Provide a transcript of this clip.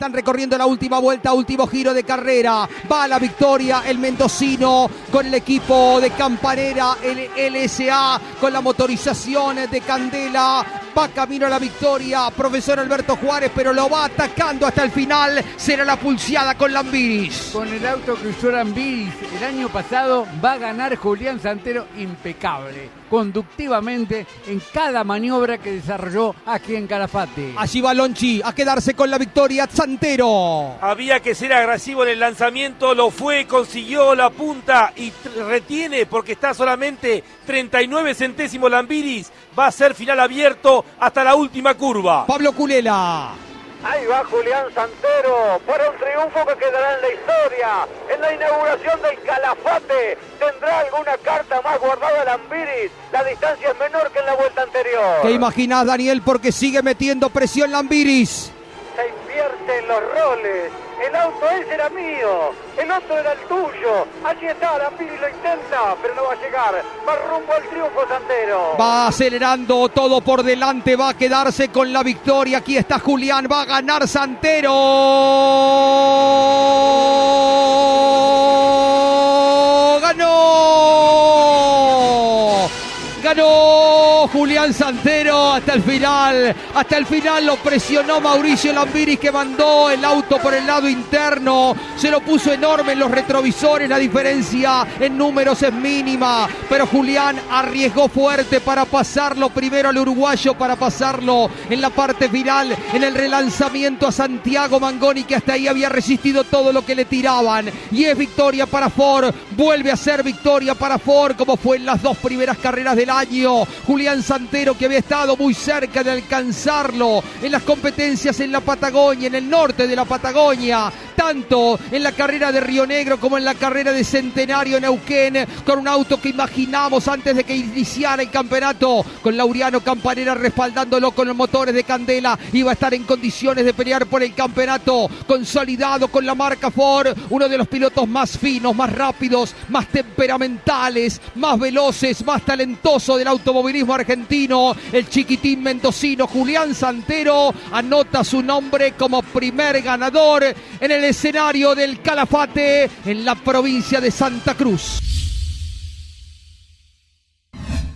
Están recorriendo la última vuelta, último giro de carrera. Va a la victoria el mendocino con el equipo de Campanera, el LSA, con la motorización de Candela. Va camino a la victoria, profesor Alberto Juárez, pero lo va atacando hasta el final. Será la pulseada con Lambiris. Con el auto que usó Lambiris el año pasado, va a ganar Julián Santero impecable, conductivamente en cada maniobra que desarrolló aquí en Calafate. Allí va Lonchi a quedarse con la victoria. Santero. Había que ser agresivo en el lanzamiento, lo fue, consiguió la punta y retiene porque está solamente 39 centésimos Lambiris. Va a ser final abierto hasta la última curva. Pablo Culela. Ahí va Julián Santero para un triunfo que quedará en la historia. En la inauguración del Calafate tendrá Lambiris. La distancia es menor que en la vuelta anterior. ¿Qué imaginás, Daniel? Porque sigue metiendo presión Lambiris se invierten los roles. El auto ese era mío, el otro era el tuyo. Allí está, Lambiris lo intenta, pero no va a llegar. Va rumbo al triunfo Santero. Va acelerando todo por delante, va a quedarse con la victoria. Aquí está Julián, va a ganar Santero. Ganó Julián Santero hasta el final. Hasta el final lo presionó Mauricio Lambiris que mandó el auto por el lado interno. Se lo puso enorme en los retrovisores. La diferencia en números es mínima. Pero Julián arriesgó fuerte para pasarlo primero al uruguayo, para pasarlo en la parte final, en el relanzamiento a Santiago Mangoni que hasta ahí había resistido todo lo que le tiraban. Y es victoria para Ford. Vuelve a ser victoria para Ford como fue en las dos primeras carreras del año. Julián Santero que había estado muy cerca de alcanzarlo en las competencias en la Patagonia, en el norte de la Patagonia, tanto en la carrera de Río Negro como en la carrera de Centenario en Neuquén, con un auto que imaginamos antes de que iniciara el campeonato, con Lauriano Campanera respaldándolo con los motores de Candela, iba a estar en condiciones de pelear por el campeonato, consolidado con la marca Ford, uno de los pilotos más finos, más rápidos, más temperamentales, más veloces, más talentosos del automovilismo argentino, el chiquitín mendocino Julián Santero. Anota su nombre como primer ganador en el escenario del Calafate en la provincia de Santa Cruz.